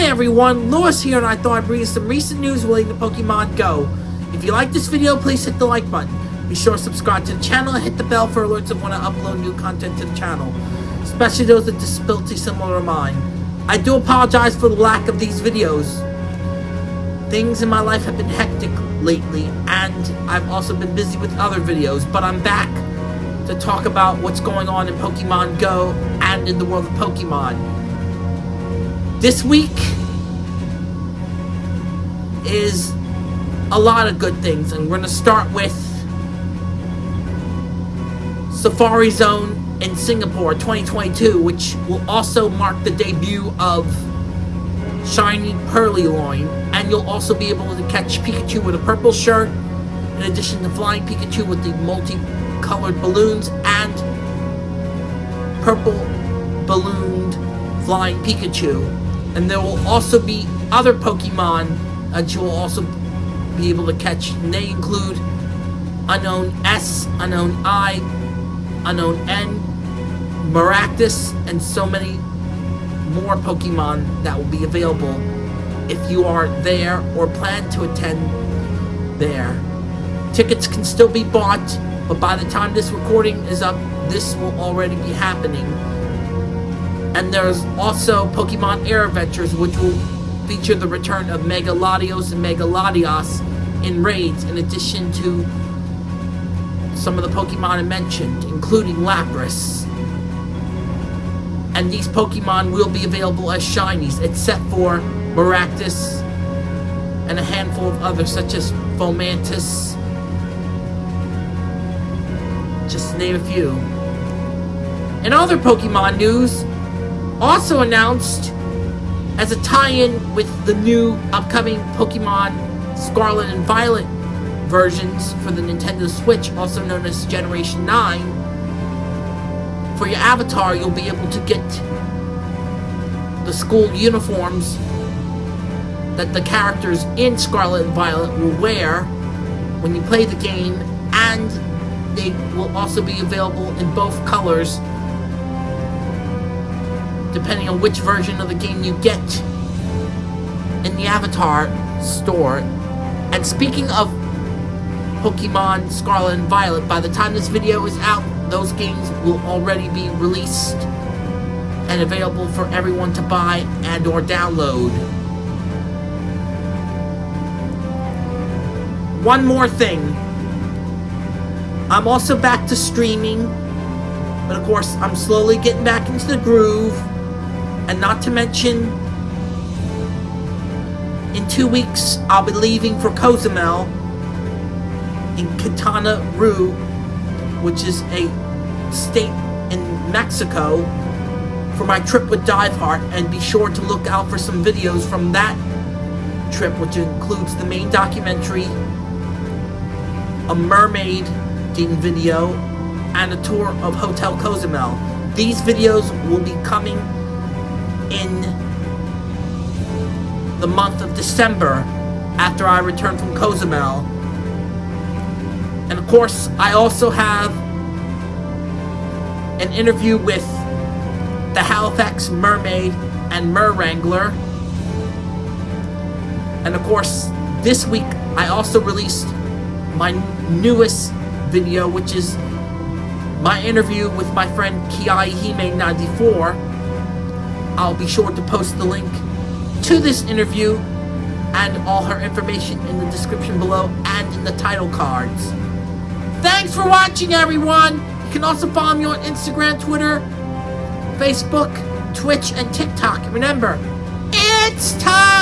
Hi everyone, Lewis here and I thought I'd bring you some recent news relating to Pokemon Go. If you like this video, please hit the like button. Be sure to subscribe to the channel and hit the bell for alerts of when I upload new content to the channel, especially those with disabilities similar to mine. I do apologize for the lack of these videos. Things in my life have been hectic lately, and I've also been busy with other videos, but I'm back to talk about what's going on in Pokemon Go and in the world of Pokemon. This week is a lot of good things, and we're going to start with Safari Zone in Singapore 2022, which will also mark the debut of Shiny Purrloin, and you'll also be able to catch Pikachu with a purple shirt, in addition to Flying Pikachu with the multicolored balloons and purple ballooned Flying Pikachu. And there will also be other Pokemon that you will also be able to catch. And they include Unown S, Unown I, Unown N, Maractus, and so many more Pokemon that will be available if you are there or plan to attend there. Tickets can still be bought, but by the time this recording is up, this will already be happening. And there's also Pokemon Air Adventures, which will feature the return of Mega Latios and Mega Latias in raids, in addition to some of the Pokemon I mentioned, including Lapras. And these Pokemon will be available as shinies, except for Maractus and a handful of others, such as Fomantis, just to name a few. In other Pokemon news, also announced as a tie-in with the new upcoming Pokemon Scarlet and Violet versions for the Nintendo Switch, also known as Generation 9. For your avatar, you'll be able to get the school uniforms that the characters in Scarlet and Violet will wear when you play the game, and they will also be available in both colors depending on which version of the game you get in the Avatar store. And speaking of Pokemon Scarlet and Violet, by the time this video is out, those games will already be released and available for everyone to buy and or download. One more thing. I'm also back to streaming, but of course I'm slowly getting back into the groove. And not to mention, in two weeks, I'll be leaving for Cozumel in Quintana Roo, which is a state in Mexico, for my trip with Diveheart. And be sure to look out for some videos from that trip, which includes the main documentary, a mermaid video, and a tour of Hotel Cozumel. These videos will be coming in the month of December after I return from Cozumel. And of course, I also have an interview with the Halifax Mermaid and Mer Wrangler. And of course, this week I also released my newest video, which is my interview with my friend Kiai Hime94 I'll be sure to post the link to this interview and all her information in the description below and in the title cards. Thanks for watching, everyone! You can also follow me on Instagram, Twitter, Facebook, Twitch, and TikTok. Remember, it's time